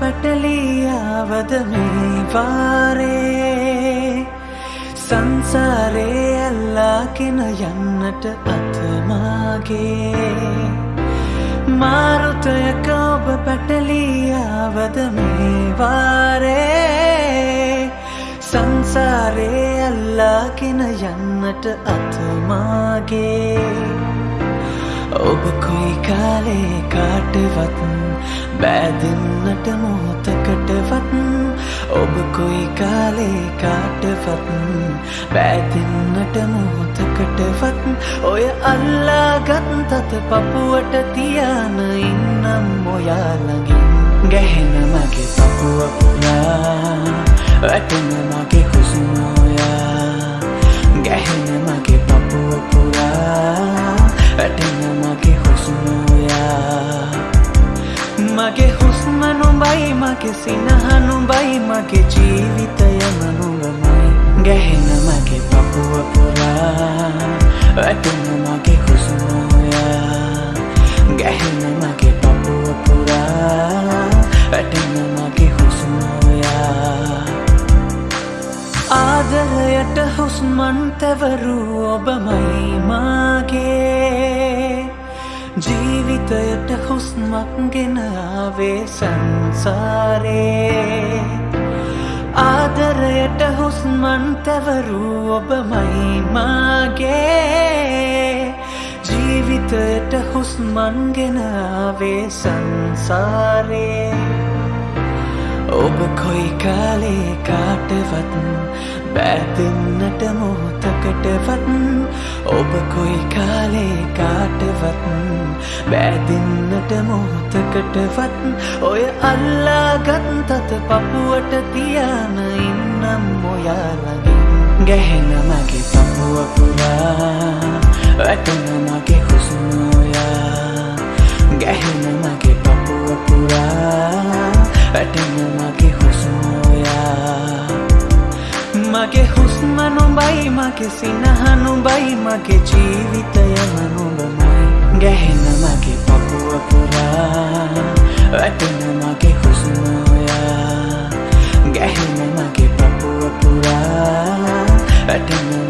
පැටලියාවද මේ වාරේ? සංසාරේ අල්ලාගෙන යන්නට අතමාගේ මාරුතයක ඔබ පැටලියාවද මේ වාරේ? සංසාරේ අල්ලාගෙන යන්නට අතමාගේ ඔබ කොයි කාලේ කාටවත් බෑදන්නට මොහොතකටවත් ඔබ කොයි කාලේ කාටවත් බෑදන්නට මොහොතකටවත් ඔය අල්ලාගත් තත පපුුවට තියාන ඉන්නම් ඔයාලගින් ගැහෙන මගේ පපුුව පුරා වැටෙන මගේ හුසුමෝයා හුස්ම නොබයි මගේ සිනහනුබයි මගේ ජීවිතය මනුවමයි. ගැහෙන මගේ පපුුව පුරා වැටෙන මගේ හුසුමෝයා ගැහෙන මගේ පපුුව පුරා වැටෙන මගේ හුස්මෝයා ආදරයට හුස්මන් තැවරූ ඔබමයි මාගේ ජීවිතයට හුස්මක් ගෙනාවේ සංසාරේ. ආදරයට හුස්මන් තැවරූ ඔබමයි මාගේ. ජීවිතයට හුස්මන් ගෙනාවේ සංසාරේ. ඔබ කොයි කාලේ කාටවත් බෑදන්නට මොහොතකටවත් ඔබ කොයි කාලේ කාටවත් බෑදන්නට මොහොතකටවත් ඔය අල්ලාගත් තත පපුුවට තියාන ඉන්නම් ඔයාලගින් ගැහෙන මගේ පපුුව පුරා වැටන මගේ හුසුනෝයා ගැහෙන මගේ පපුුව පුරා වැටෙන මගේ හුස්මෝයා මගේ මගේ සිනහනු බයි මගේ ජීවිතයම නුඹමයි ගැහෙන මගේ පපුුව පුරා වැටන මගේ හුස්ම ඔයා. ගැහෙන මගේ පපුුව පුරා වැටන